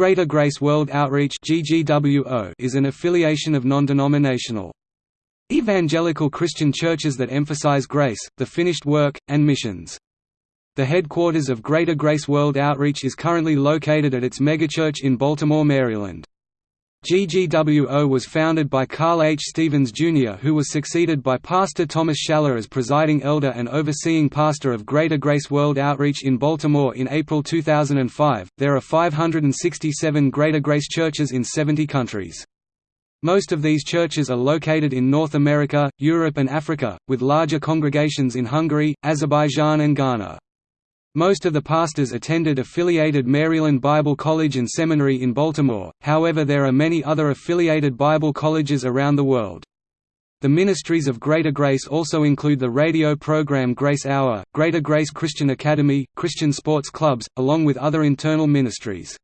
Greater Grace World Outreach is an affiliation of non-denominational evangelical Christian churches that emphasize grace, the finished work, and missions. The headquarters of Greater Grace World Outreach is currently located at its megachurch in Baltimore, Maryland. GGWO was founded by Carl H. Stevens, Jr. who was succeeded by Pastor Thomas Schaller as presiding elder and overseeing pastor of Greater Grace World Outreach in Baltimore in April 2005. There are 567 Greater Grace churches in 70 countries. Most of these churches are located in North America, Europe and Africa, with larger congregations in Hungary, Azerbaijan and Ghana. Most of the pastors attended affiliated Maryland Bible College and Seminary in Baltimore, however there are many other affiliated Bible colleges around the world. The ministries of Greater Grace also include the radio program Grace Hour, Greater Grace Christian Academy, Christian sports clubs, along with other internal ministries.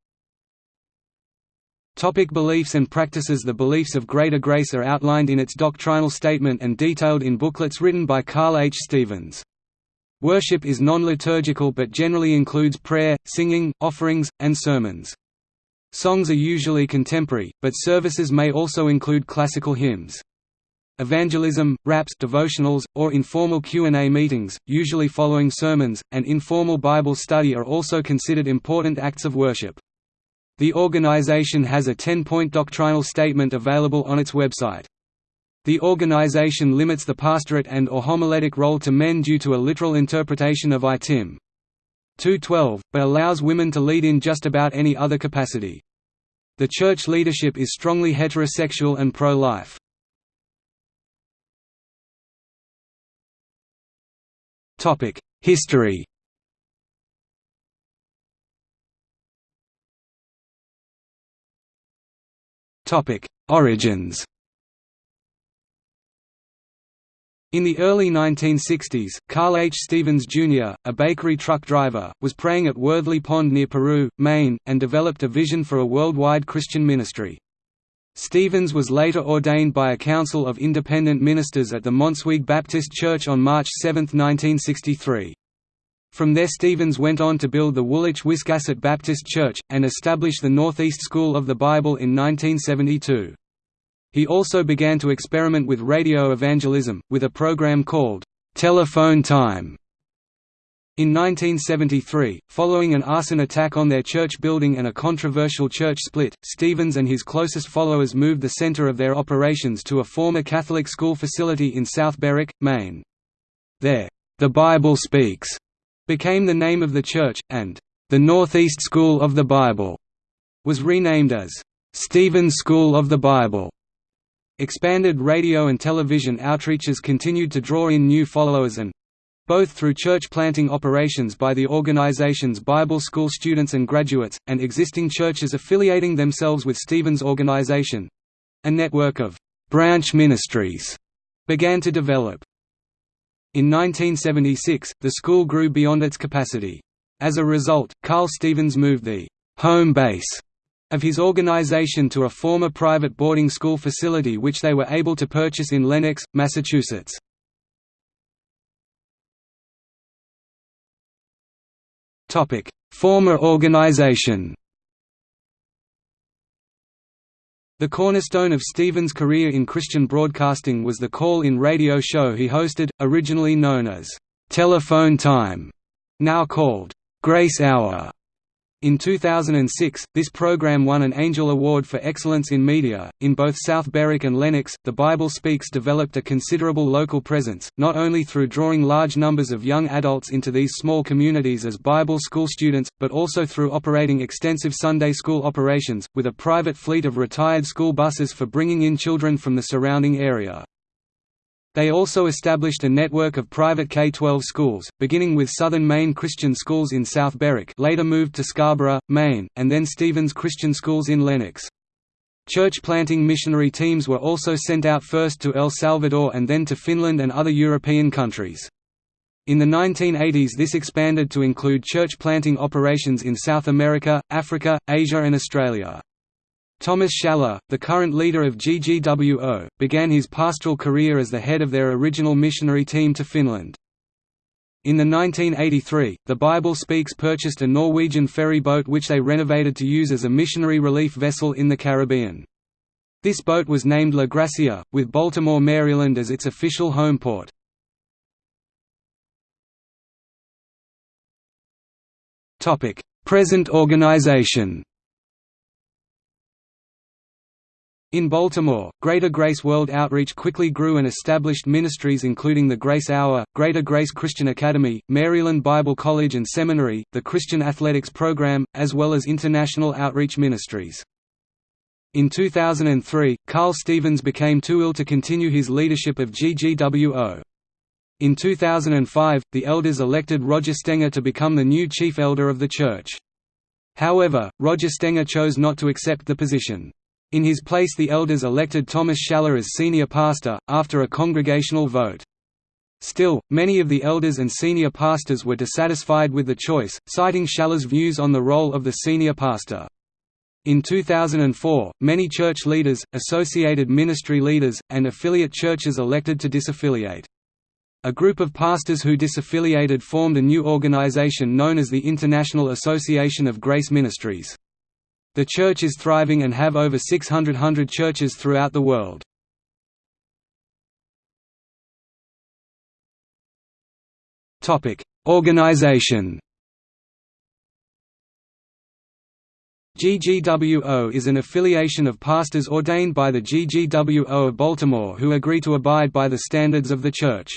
Topic beliefs and practices The beliefs of Greater Grace are outlined in its doctrinal statement and detailed in booklets written by Carl H. Stevens. Worship is non-liturgical but generally includes prayer, singing, offerings, and sermons. Songs are usually contemporary, but services may also include classical hymns. Evangelism, raps devotionals, or informal Q&A meetings, usually following sermons, and informal Bible study are also considered important acts of worship. The organization has a 10-point doctrinal statement available on its website. The organization limits the pastorate and or homiletic role to men due to a literal interpretation of I Tim. 2.12, but allows women to lead in just about any other capacity. The church leadership is strongly heterosexual and pro-life. History Origins In the early 1960s, Carl H. Stevens, Jr., a bakery truck driver, was praying at Worthley Pond near Peru, Maine, and developed a vision for a worldwide Christian ministry. Stevens was later ordained by a council of independent ministers at the Montsweag Baptist Church on March 7, 1963. From there Stevens went on to build the Woolwich Wiscasset Baptist Church, and establish the Northeast School of the Bible in 1972. He also began to experiment with radio evangelism, with a program called, "'Telephone Time' In 1973, following an arson attack on their church building and a controversial church split, Stevens and his closest followers moved the center of their operations to a former Catholic school facility in South Berwick, Maine. There, "'The Bible Speaks' became the name of the church, and "'The Northeast School of the Bible' was renamed as "'Stevens School of the Bible' Expanded radio and television outreaches continued to draw in new followers and both through church planting operations by the organization's Bible school students and graduates, and existing churches affiliating themselves with Stevens' organization. A network of branch ministries began to develop. In 1976, the school grew beyond its capacity. As a result, Carl Stevens moved the home base of his organization to a former private boarding school facility which they were able to purchase in Lenox, Massachusetts. Former organization The cornerstone of Stevens' career in Christian broadcasting was the call-in radio show he hosted, originally known as «Telephone Time», now called «Grace Hour». In 2006, this program won an Angel Award for Excellence in Media. In both South Berwick and Lenox, The Bible Speaks developed a considerable local presence, not only through drawing large numbers of young adults into these small communities as Bible school students, but also through operating extensive Sunday school operations, with a private fleet of retired school buses for bringing in children from the surrounding area. They also established a network of private K-12 schools, beginning with Southern Maine Christian Schools in South Berwick later moved to Scarborough, Maine, and then Stevens Christian Schools in Lenox. Church planting missionary teams were also sent out first to El Salvador and then to Finland and other European countries. In the 1980s this expanded to include church planting operations in South America, Africa, Asia and Australia. Thomas Schaller, the current leader of GGWO, began his pastoral career as the head of their original missionary team to Finland. In the 1983, the Bible Speaks purchased a Norwegian ferry boat which they renovated to use as a missionary relief vessel in the Caribbean. This boat was named La Gracia, with Baltimore, Maryland as its official home port. Present organization In Baltimore, Greater Grace World Outreach quickly grew and established ministries including the Grace Hour, Greater Grace Christian Academy, Maryland Bible College and Seminary, the Christian Athletics Program, as well as international outreach ministries. In 2003, Carl Stevens became too ill to continue his leadership of GGWO. In 2005, the elders elected Roger Stenger to become the new chief elder of the church. However, Roger Stenger chose not to accept the position. In his place the elders elected Thomas Schaller as senior pastor, after a congregational vote. Still, many of the elders and senior pastors were dissatisfied with the choice, citing Schaller's views on the role of the senior pastor. In 2004, many church leaders, associated ministry leaders, and affiliate churches elected to disaffiliate. A group of pastors who disaffiliated formed a new organization known as the International Association of Grace Ministries. The church is thriving and have over 600 churches throughout the world. Topic: Organization GGWO is an affiliation of pastors ordained by the GGWO of Baltimore who agree to abide by the standards of the Church.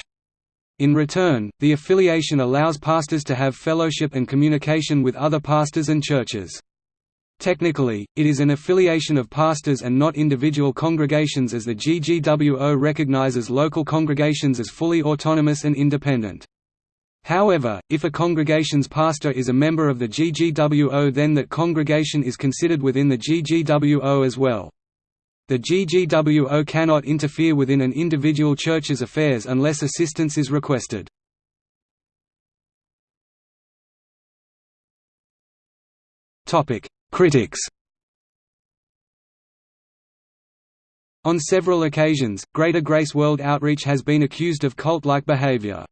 In return, the affiliation allows pastors to have fellowship and communication with other pastors and churches. Technically, it is an affiliation of pastors and not individual congregations as the GGWO recognizes local congregations as fully autonomous and independent. However, if a congregation's pastor is a member of the GGWO then that congregation is considered within the GGWO as well. The GGWO cannot interfere within an individual church's affairs unless assistance is requested. Critics On several occasions, Greater Grace World Outreach has been accused of cult-like behavior.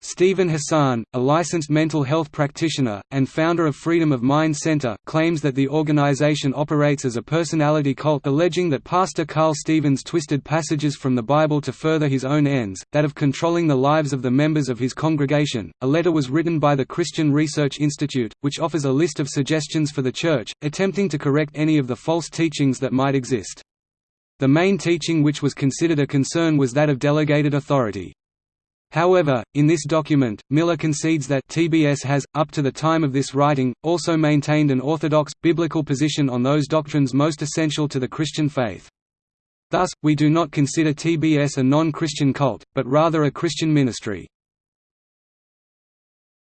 Steven Hassan, a licensed mental health practitioner, and founder of Freedom of Mind Center, claims that the organization operates as a personality cult alleging that Pastor Carl Stevens twisted passages from the Bible to further his own ends, that of controlling the lives of the members of his congregation. A letter was written by the Christian Research Institute, which offers a list of suggestions for the Church, attempting to correct any of the false teachings that might exist. The main teaching which was considered a concern was that of delegated authority. However, in this document, Miller concedes that TBS has, up to the time of this writing, also maintained an orthodox, biblical position on those doctrines most essential to the Christian faith. Thus, we do not consider TBS a non-Christian cult, but rather a Christian ministry.